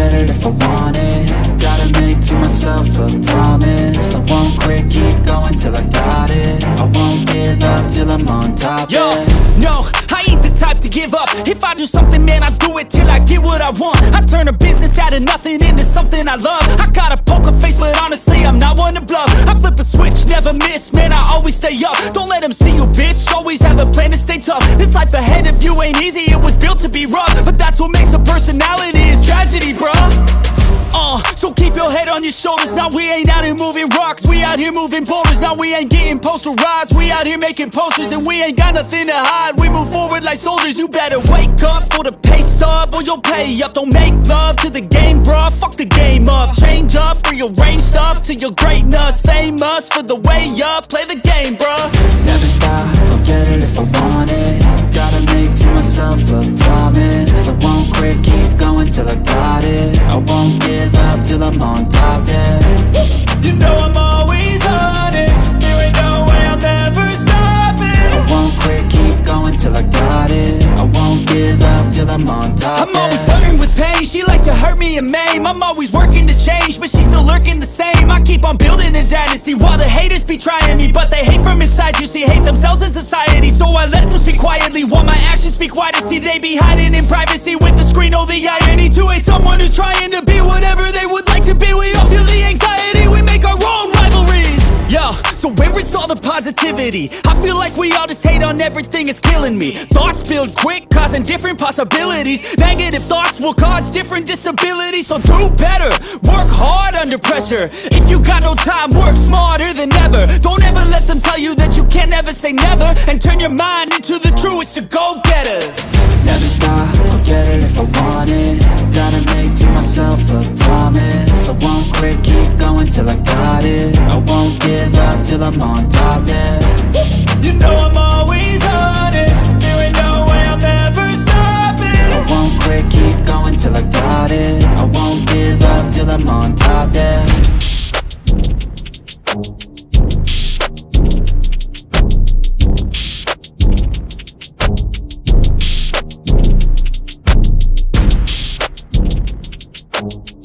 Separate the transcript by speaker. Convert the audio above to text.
Speaker 1: get it if I want it. Gotta make to myself a promise. I won't quit, keep going till I got it. I won't give up till I'm on top
Speaker 2: give up. If I do something, man, I do it till I get what I want. I turn a business out of nothing into something I love. I got a poker face, but honestly, I'm not one to bluff. I flip a switch, never miss, man, I always stay up. Don't let them see you, bitch, always have a plan to stay tough. This life ahead of you ain't easy, it was built to be rough. But that's what makes a personality, is tragedy, bruh on your shoulders. Now we ain't out here moving rocks, we out here moving boulders. Now we ain't getting posterized, we out here making posters, and we ain't got nothing to hide. We move forward like soldiers. You better wake up for the pay stub, or you'll pay up. Don't make love to the game, bruh. Fuck the game up. Change up, rearrange stuff to your greatness. Famous for the way up. Play the game, bruh.
Speaker 1: Never stop, I'll get it if I want it Gotta make to myself a
Speaker 2: hurt me and maim. I'm always working to change, but she's still lurking the same. I keep on building a dynasty while the haters be trying me But they hate from inside, you see, hate themselves in society So I let them speak quietly while my actions speak wider See, they be hiding in privacy with the screen, oh the irony so where is all the positivity? I feel like we all just hate on everything, it's killing me. Thoughts build quick, causing different possibilities. Negative thoughts will cause different disabilities. So do better, work hard under pressure. If you got no time, work smarter than ever. Don't ever let them tell you that you can't ever say never. And turn your mind into the truest of go-getters.
Speaker 1: Never stop, I'll get it if I want it. Gotta make to myself a promise. I won't quit, till I got it. I won't give up till I'm on top, yeah.
Speaker 2: You know I'm always honest. There ain't no way I'm ever stopping. I
Speaker 1: won't quit, keep going till I got it. I won't give up till I'm on top, yeah. Thank